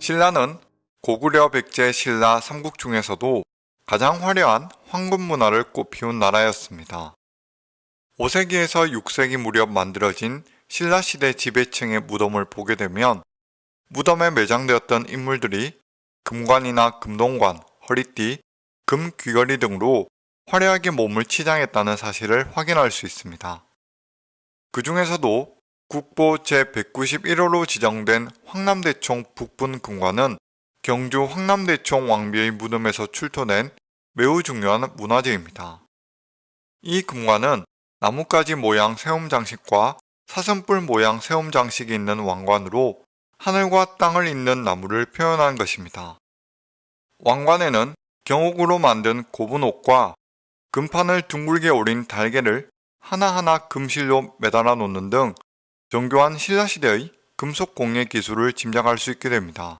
신라는 고구려 백제 신라 삼국 중에서도 가장 화려한 황금 문화를 꽃피운 나라였습니다. 5세기에서 6세기 무렵 만들어진 신라시대 지배층의 무덤을 보게 되면 무덤에 매장되었던 인물들이 금관이나 금동관, 허리띠, 금 귀걸이 등으로 화려하게 몸을 치장했다는 사실을 확인할 수 있습니다. 그 중에서도 국보 제191호로 지정된 황남대총 북분 금관은 경주 황남대총 왕비의 무덤에서 출토된 매우 중요한 문화재입니다. 이 금관은 나뭇가지 모양 세움 장식과 사슴뿔 모양 세움 장식이 있는 왕관으로 하늘과 땅을 잇는 나무를 표현한 것입니다. 왕관에는 경옥으로 만든 곱은 옷과 금판을 둥글게 오린 달개를 하나하나 금실로 매달아 놓는 등 정교한 신라시대의 금속 공예 기술을 짐작할 수 있게 됩니다.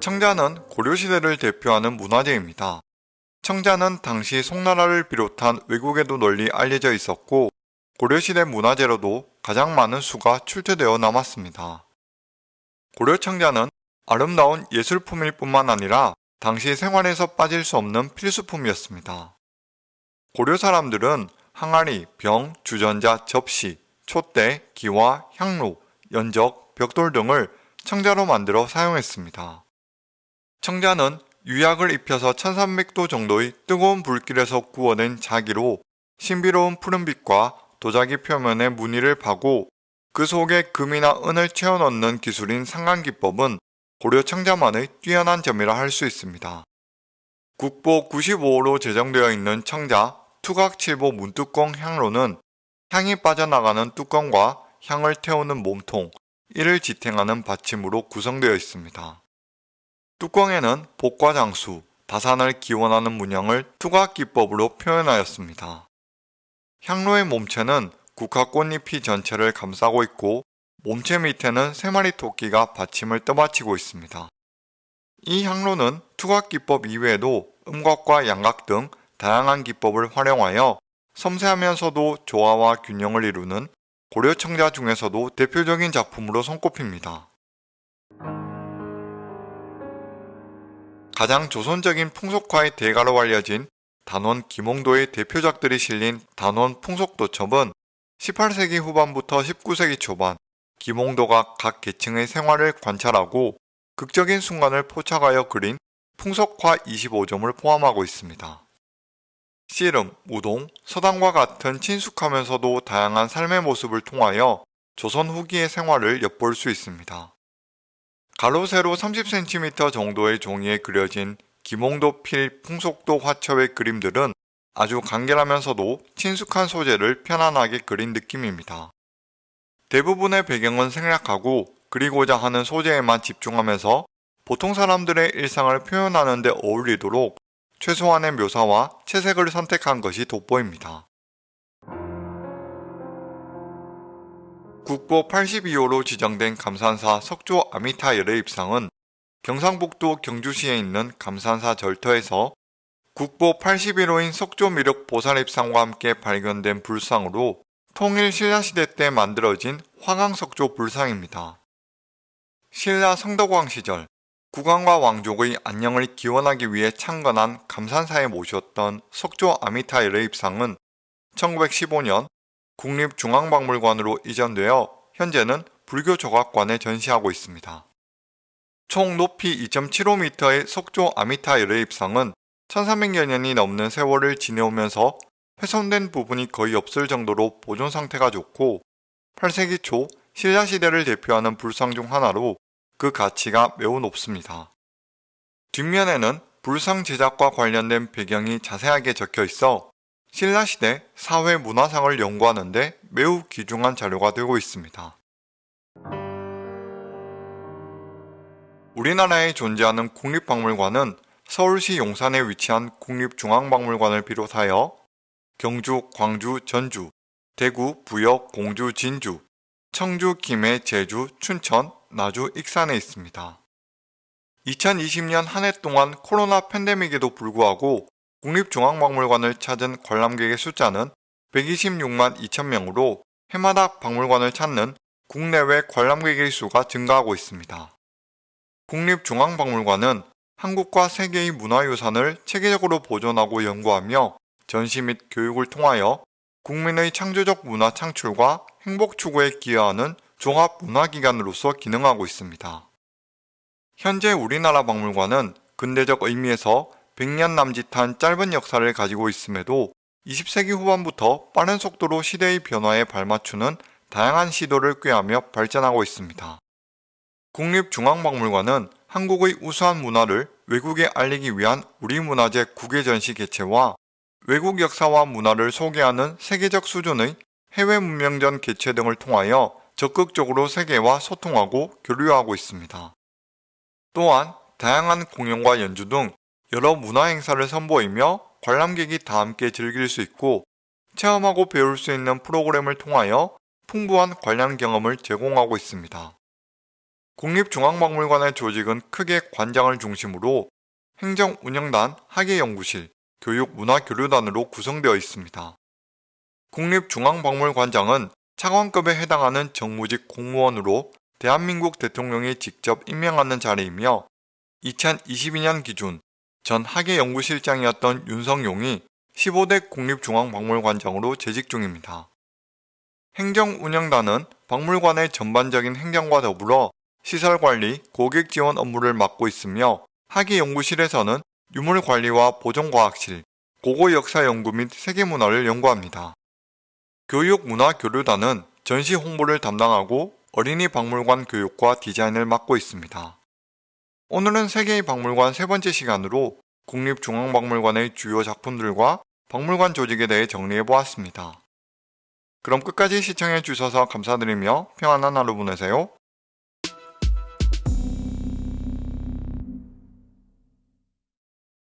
청자는 고려시대를 대표하는 문화재입니다. 청자는 당시 송나라를 비롯한 외국에도 널리 알려져 있었고 고려시대 문화재로도 가장 많은 수가 출토되어 남았습니다. 고려 청자는 아름다운 예술품일 뿐만 아니라 당시 생활에서 빠질 수 없는 필수품이었습니다. 고려 사람들은 항아리, 병, 주전자, 접시, 촛대, 기와, 향로, 연적, 벽돌 등을 청자로 만들어 사용했습니다. 청자는 유약을 입혀서 1300도 정도의 뜨거운 불길에서 구워낸 자기로 신비로운 푸른빛과 도자기 표면에 무늬를 파고 그 속에 금이나 은을 채워 넣는 기술인 상관기법은 고려 청자만의 뛰어난 점이라 할 수 있습니다. 국보 95호로 제정되어 있는 청자 투각칠보 문뚜껑 향로는 향이 빠져나가는 뚜껑과 향을 태우는 몸통, 이를 지탱하는 받침으로 구성되어 있습니다. 뚜껑에는 복과 장수, 다산을 기원하는 문양을 투각기법으로 표현하였습니다. 향로의 몸체는 국화꽃잎이 전체를 감싸고 있고 몸체 밑에는 세 마리 토끼가 받침을 떠받치고 있습니다. 이 향로는 투각기법 이외에도 음각과 양각 등 다양한 기법을 활용하여 섬세하면서도 조화와 균형을 이루는 고려 청자 중에서도 대표적인 작품으로 손꼽힙니다. 가장 조선적인 풍속화의 대가로 알려진 단원 김홍도의 대표작들이 실린 단원 풍속도첩은 18세기 후반부터 19세기 초반 김홍도가 각 계층의 생활을 관찰하고 극적인 순간을 포착하여 그린 풍속화 25점을 포함하고 있습니다. 씨름, 우동, 서당과 같은 친숙하면서도 다양한 삶의 모습을 통하여 조선 후기의 생활을 엿볼 수 있습니다. 가로 세로 30cm 정도의 종이에 그려진 김홍도 필 풍속도 화첩의 그림들은 아주 간결하면서도 친숙한 소재를 편안하게 그린 느낌입니다. 대부분의 배경은 생략하고 그리고자 하는 소재에만 집중하면서 보통 사람들의 일상을 표현하는 데 어울리도록 최소한의 묘사와 채색을 선택한 것이 돋보입니다. 국보 82호로 지정된 감산사 석조 아미타 열의 입상은 경상북도 경주시에 있는 감산사 절터에서 국보 81호인 석조 미륵 보살 입상과 함께 발견된 불상으로 통일 신라시대 때 만들어진 화강석조 불상입니다. 신라 성덕왕 시절 국왕과 왕족의 안녕을 기원하기 위해 창건한 감산사에 모셨던 석조 아미타일의 입상은 1915년 국립중앙박물관으로 이전되어 현재는 불교 조각관에 전시하고 있습니다. 총 높이 2.75m의 석조 아미타일의 입상은 1300여 년이 넘는 세월을 지내오면서 훼손된 부분이 거의 없을 정도로 보존 상태가 좋고 8세기 초 신라시대를 대표하는 불상 중 하나로 그 가치가 매우 높습니다. 뒷면에는 불상 제작과 관련된 배경이 자세하게 적혀 있어 신라시대 사회 문화상을 연구하는 데 매우 귀중한 자료가 되고 있습니다. 우리나라에 존재하는 국립박물관은 서울시 용산에 위치한 국립중앙박물관을 비롯하여 경주, 광주, 전주, 대구, 부역, 공주, 진주, 청주, 김해, 제주, 춘천, 나주, 익산에 있습니다. 2020년 한 해 동안 코로나 팬데믹에도 불구하고 국립중앙박물관을 찾은 관람객의 숫자는 126만 2천명으로 해마다 박물관을 찾는 국내외 관람객의 수가 증가하고 있습니다. 국립중앙박물관은 한국과 세계의 문화유산을 체계적으로 보존하고 연구하며 전시 및 교육을 통하여 국민의 창조적 문화 창출과 행복 추구에 기여하는 종합 문화기관으로서 기능하고 있습니다. 현재 우리나라 박물관은 근대적 의미에서 100년 남짓한 짧은 역사를 가지고 있음에도 20세기 후반부터 빠른 속도로 시대의 변화에 발맞추는 다양한 시도를 꾀하며 발전하고 있습니다. 국립중앙박물관은 한국의 우수한 문화를 외국에 알리기 위한 우리 문화재 국외 전시 개최와 외국 역사와 문화를 소개하는 세계적 수준의 해외 문명전 개최 등을 통하여 적극적으로 세계와 소통하고 교류하고 있습니다. 또한 다양한 공연과 연주 등 여러 문화 행사를 선보이며 관람객이 다 함께 즐길 수 있고 체험하고 배울 수 있는 프로그램을 통하여 풍부한 관람 경험을 제공하고 있습니다. 국립중앙박물관의 조직은 크게 관장을 중심으로 행정운영단, 학예연구실, 교육문화교류단으로 구성되어 있습니다. 국립중앙박물관장은 차관급에 해당하는 정무직 공무원으로 대한민국 대통령이 직접 임명하는 자리이며 2022년 기준 전 학예연구실장이었던 윤성용이 15대 국립중앙박물관장으로 재직 중입니다. 행정운영단은 박물관의 전반적인 행정과 더불어 시설관리, 고객지원 업무를 맡고 있으며 학예연구실에서는 유물관리와 보존과학실, 고고역사연구 및 세계문화를 연구합니다. 교육문화교류단은 전시 홍보를 담당하고 어린이 박물관 교육과 디자인을 맡고 있습니다. 오늘은 세계의 박물관 세 번째 시간으로 국립중앙박물관의 주요 작품들과 박물관 조직에 대해 정리해 보았습니다. 그럼 끝까지 시청해 주셔서 감사드리며 평안한 하루 보내세요.